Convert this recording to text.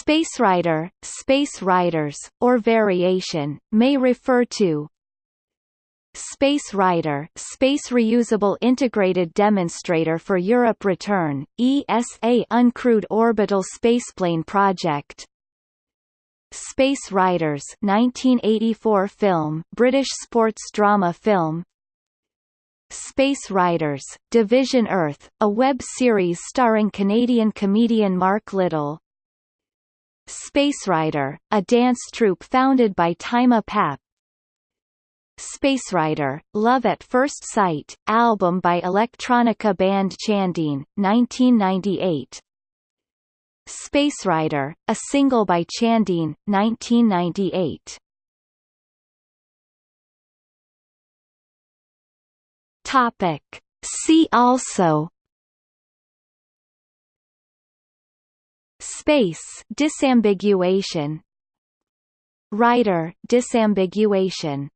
Space Rider, Space Riders, or variation, may refer to Space Rider Space Reusable Integrated Demonstrator for Europe Return, ESA Uncrewed Orbital Spaceplane Project. Space Riders 1984 film British sports drama film. Space Riders, Division Earth, a web series starring Canadian comedian Mark Little Space Rider, a dance troupe founded by Tymma Papp. Space Rider, Love at First Sight, album by electronica band Chandine, 1998 Space Rider, a single by Chandine, 1998 Topic. See also Space disambiguation. Rider disambiguation